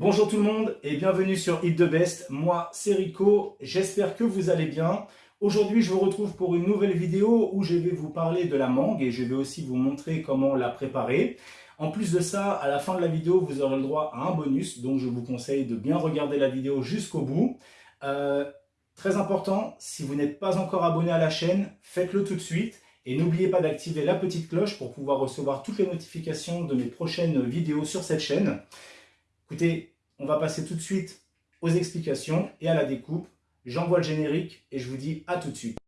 Bonjour tout le monde et bienvenue sur Eat the Best. Moi, c'est Rico. J'espère que vous allez bien. Aujourd'hui, je vous retrouve pour une nouvelle vidéo où je vais vous parler de la mangue et je vais aussi vous montrer comment la préparer. En plus de ça, à la fin de la vidéo, vous aurez le droit à un bonus. Donc, je vous conseille de bien regarder la vidéo jusqu'au bout. Euh, très important, si vous n'êtes pas encore abonné à la chaîne, faites-le tout de suite. Et n'oubliez pas d'activer la petite cloche pour pouvoir recevoir toutes les notifications de mes prochaines vidéos sur cette chaîne. Écoutez, on va passer tout de suite aux explications et à la découpe. J'envoie le générique et je vous dis à tout de suite.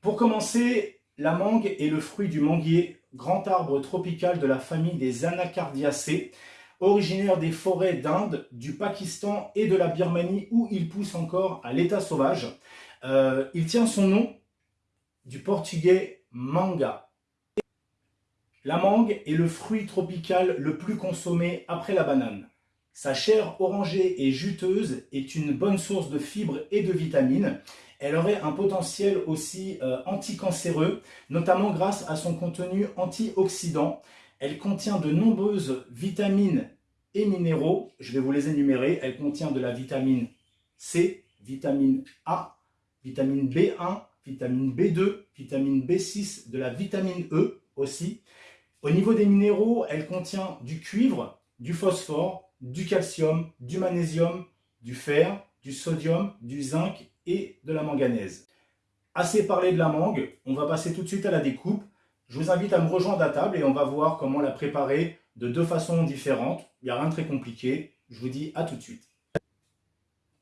Pour commencer, la mangue est le fruit du manguier, grand arbre tropical de la famille des Anacardiacées, originaire des forêts d'Inde, du Pakistan et de la Birmanie où il pousse encore à l'état sauvage. Euh, il tient son nom du portugais manga. La mangue est le fruit tropical le plus consommé après la banane. Sa chair orangée et juteuse est une bonne source de fibres et de vitamines. Elle aurait un potentiel aussi euh, anticancéreux, notamment grâce à son contenu antioxydant. Elle contient de nombreuses vitamines et minéraux. Je vais vous les énumérer. Elle contient de la vitamine C, vitamine A, vitamine B1, vitamine B2, vitamine B6, de la vitamine E aussi. Au niveau des minéraux, elle contient du cuivre, du phosphore, du calcium, du magnésium, du fer, du sodium, du zinc et de la manganèse. Assez parlé de la mangue, on va passer tout de suite à la découpe. Je vous invite à me rejoindre à table et on va voir comment la préparer de deux façons différentes. Il n'y a rien de très compliqué. Je vous dis à tout de suite.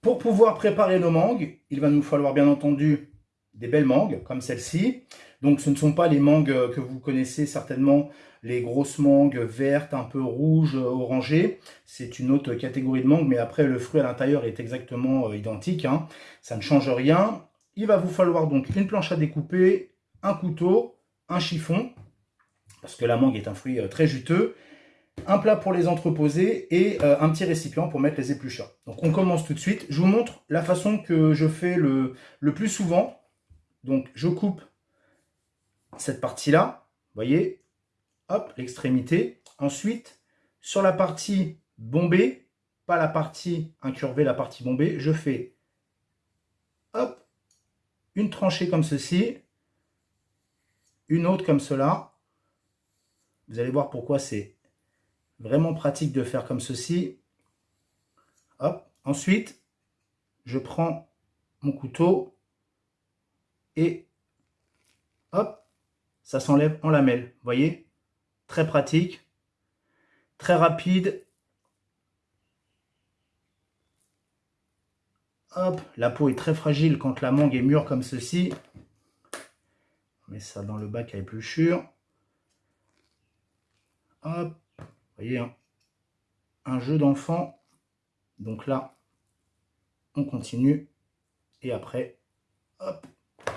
Pour pouvoir préparer nos mangues, il va nous falloir bien entendu des belles mangues comme celle-ci. Donc ce ne sont pas les mangues que vous connaissez certainement, les grosses mangues vertes, un peu rouges, orangées. C'est une autre catégorie de mangues, mais après le fruit à l'intérieur est exactement euh, identique. Hein. Ça ne change rien. Il va vous falloir donc une planche à découper, un couteau, un chiffon, parce que la mangue est un fruit euh, très juteux, un plat pour les entreposer et euh, un petit récipient pour mettre les épluchures. Donc on commence tout de suite. Je vous montre la façon que je fais le plus souvent. Donc je coupe cette partie-là, voyez, hop, l'extrémité. Ensuite, sur la partie bombée, pas la partie incurvée, la partie bombée, je fais, hop, une tranchée comme ceci, une autre comme cela. Vous allez voir pourquoi c'est vraiment pratique de faire comme ceci. Hop. Ensuite, je prends mon couteau et hop, ça s'enlève en lamelles. voyez? Très pratique, très rapide. Hop, la peau est très fragile quand la mangue est mûre comme ceci. On met ça dans le bac à épluchure. Hop, voyez, hein. un jeu d'enfant. Donc là, on continue. Et après, hop,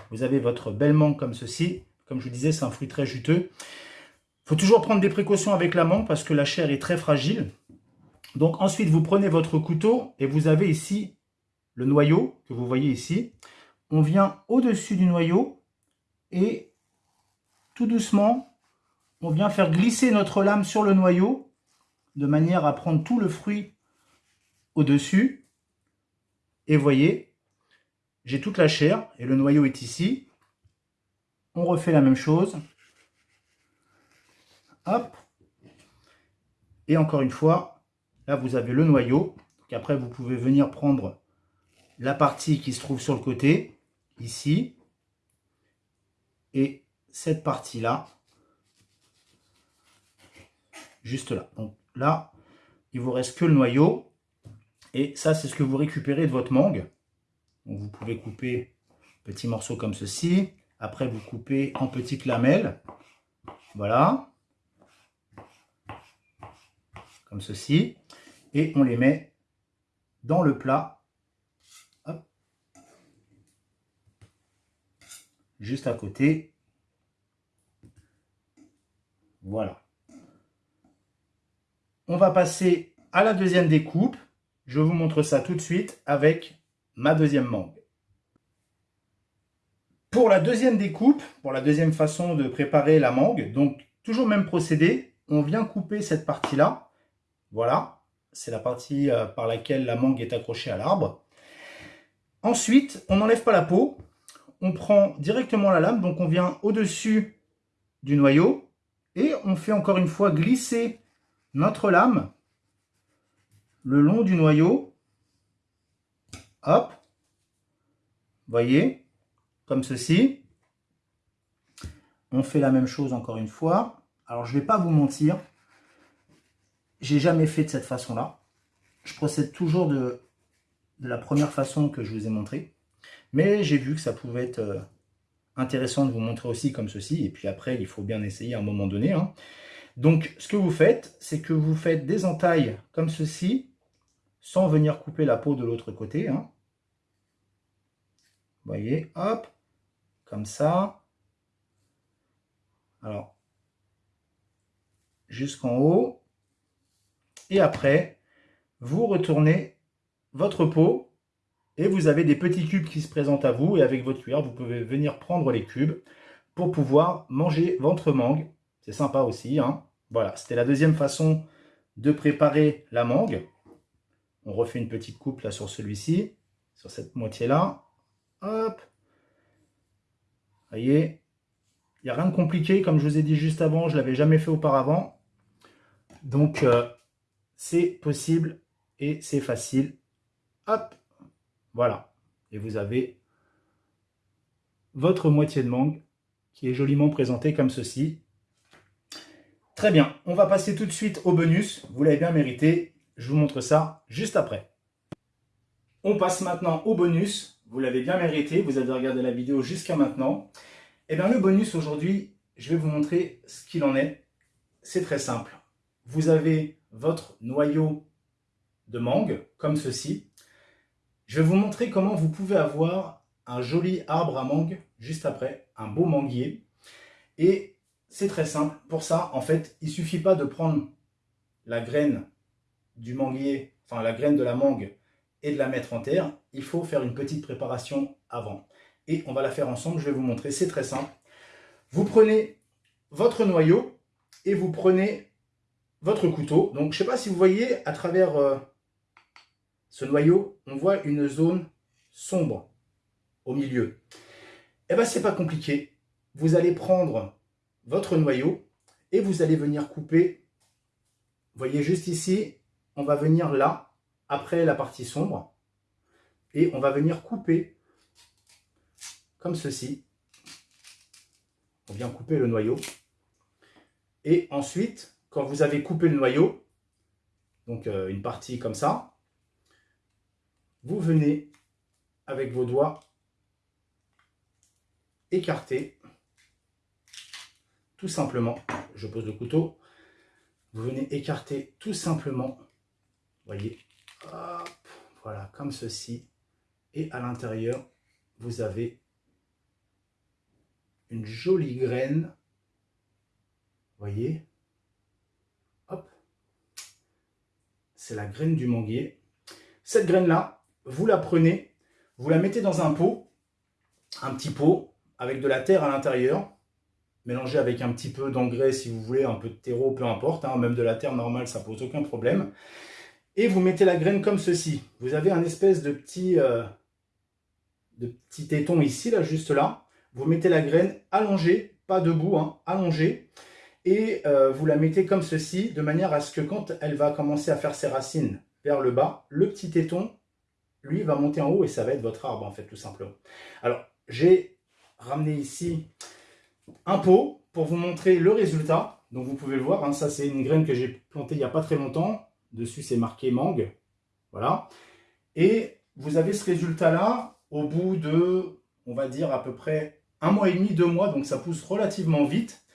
vous avez votre belle mangue comme ceci. Comme je vous disais, c'est un fruit très juteux. Il faut toujours prendre des précautions avec la parce que la chair est très fragile. Donc ensuite, vous prenez votre couteau et vous avez ici le noyau que vous voyez ici. On vient au-dessus du noyau et tout doucement, on vient faire glisser notre lame sur le noyau de manière à prendre tout le fruit au-dessus. Et voyez, j'ai toute la chair et le noyau est ici. On refait la même chose. Hop. Et encore une fois, là vous avez le noyau. après vous pouvez venir prendre la partie qui se trouve sur le côté, ici. Et cette partie-là, juste là. Donc là, il vous reste que le noyau. Et ça, c'est ce que vous récupérez de votre mangue vous pouvez couper petits morceaux comme ceci. Après, vous coupez en petites lamelles. Voilà. Comme ceci. Et on les met dans le plat. Juste à côté. Voilà. On va passer à la deuxième découpe. Je vous montre ça tout de suite avec ma deuxième mangue. Pour la deuxième découpe, pour la deuxième façon de préparer la mangue, donc toujours même procédé, on vient couper cette partie-là. Voilà, c'est la partie euh, par laquelle la mangue est accrochée à l'arbre. Ensuite, on n'enlève pas la peau, on prend directement la lame, donc on vient au-dessus du noyau, et on fait encore une fois glisser notre lame le long du noyau. Hop, voyez, comme ceci. On fait la même chose encore une fois. Alors, je ne vais pas vous mentir, j'ai jamais fait de cette façon-là. Je procède toujours de, la première façon que je vous ai montré. Mais j'ai vu que ça pouvait être euh, intéressant de vous montrer aussi comme ceci. Et puis après, il faut bien essayer à un moment donné. Hein. Donc, ce que vous faites, c'est que vous faites des entailles comme ceci, sans venir couper la peau de l'autre côté. Hein. Vous voyez, hop, comme ça. Alors, jusqu'en haut. Et après, vous retournez votre peau et vous avez des petits cubes qui se présentent à vous. Et avec votre cuillère, vous pouvez venir prendre les cubes pour pouvoir manger votre mangue. C'est sympa aussi. Hein voilà, c'était la deuxième façon de préparer la mangue. On refait une petite coupe là sur celui-ci, sur cette moitié-là. Hop. Voyez, il n'y a rien de compliqué. Comme je vous ai dit juste avant, je ne l'avais jamais fait auparavant. Donc, euh, c'est possible et c'est facile. Hop. Voilà. Et vous avez votre moitié de mangue qui est joliment présentée comme ceci. Très bien, on va passer tout de suite au bonus. Vous l'avez bien mérité. Je vous montre ça juste après. On passe maintenant au bonus. Vous l'avez bien mérité. Vous avez regardé la vidéo jusqu'à maintenant. Et eh bien le bonus aujourd'hui, je vais vous montrer ce qu'il en est. C'est très simple. Vous avez votre noyau de mangue, comme ceci. Je vais vous montrer comment vous pouvez avoir un joli arbre à mangue juste après, un beau manguier. Et c'est très simple. Pour ça, en fait, il suffit pas de prendre la graine du manguier, enfin la graine de la mangue et de la mettre en terre. Il faut faire une petite préparation avant. Et on va la faire ensemble, je vais vous montrer, c'est très simple. Vous prenez votre noyau et vous prenez votre couteau. Donc, je ne sais pas si vous voyez, à travers euh, ce noyau, on voit une zone sombre au milieu. Eh bien, c'est pas compliqué. Vous allez prendre votre noyau et vous allez venir couper. Vous voyez juste ici, on va venir là, après la partie sombre, et on va venir couper comme ceci. On vient couper le noyau. Et ensuite, quand vous avez coupé le noyau, donc euh, une partie comme ça, vous venez avec vos doigts écarter tout simplement, je pose le couteau, vous venez écarter tout simplement, voyez, voilà, comme ceci, et à l'intérieur, vous avez une jolie graine, voyez, hop, c'est la graine du manguier. Cette graine-là, vous la prenez, vous la mettez dans un pot, un petit pot, avec de la terre à l'intérieur, Mélanger avec un petit peu d'engrais si vous voulez, un peu de terreau, peu importe, hein, même de la terre normale, ça pose aucun problème. Et vous mettez la graine comme ceci. Vous avez un espèce de petit, euh, petit téton ici, là, juste là. Vous mettez la graine allongée, pas debout, hein, allongée. Et euh, vous la mettez comme ceci, de manière à ce que quand elle va commencer à faire ses racines vers le bas, le petit téton, lui, va monter en haut et ça va être votre arbre, en fait, tout simplement. Alors, j'ai ramené ici un pot pour vous montrer le résultat. Donc vous pouvez le voir, hein, ça c'est une graine que j'ai plantée il n'y a pas très longtemps. Dessus c'est marqué mangue. Voilà. Et vous avez ce résultat-là au bout de, on va dire à peu près un mois et demi, deux mois. Donc ça pousse relativement vite.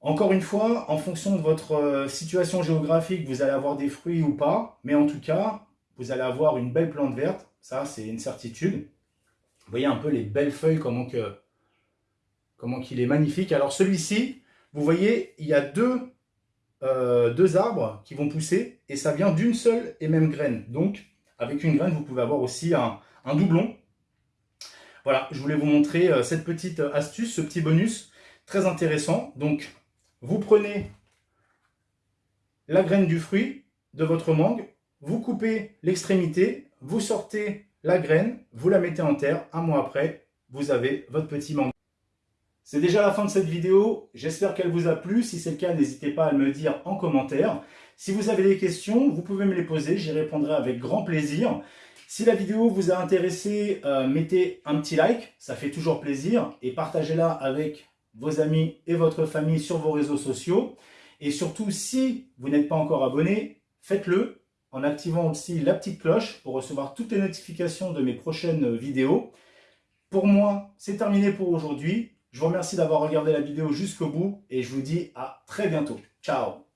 Encore une fois, en fonction de votre euh, situation géographique, vous allez avoir des fruits ou pas. Mais en tout cas, vous allez avoir une belle plante verte. Ça, c'est une certitude. Vous voyez un peu les belles feuilles, comment que comment qu'il est magnifique. Alors celui-ci, vous voyez, il y a deux euh, deux arbres qui vont pousser et ça vient d'une seule et même graine. Donc, avec une graine, vous pouvez avoir aussi un, doublon. Voilà, je voulais vous montrer euh, cette petite astuce, ce petit bonus très intéressant. Donc, vous prenez la graine du fruit de votre mangue, vous coupez l'extrémité, vous sortez la graine, vous la mettez en terre, un mois après, vous avez votre petit mangue. C'est déjà la fin de cette vidéo, j'espère qu'elle vous a plu. Si c'est le cas, n'hésitez pas à me le dire en commentaire. Si vous avez des questions, vous pouvez me les poser, j'y répondrai avec grand plaisir. Si la vidéo vous a intéressé, euh, mettez un petit like, ça fait toujours plaisir, et partagez-la avec vos amis et votre famille sur vos réseaux sociaux. Et surtout, si vous n'êtes pas encore abonné, faites-le en activant aussi la petite cloche pour recevoir toutes les notifications de mes prochaines vidéos. Pour moi, c'est terminé pour aujourd'hui. Je vous remercie d'avoir regardé la vidéo jusqu'au bout et je vous dis à très bientôt. Ciao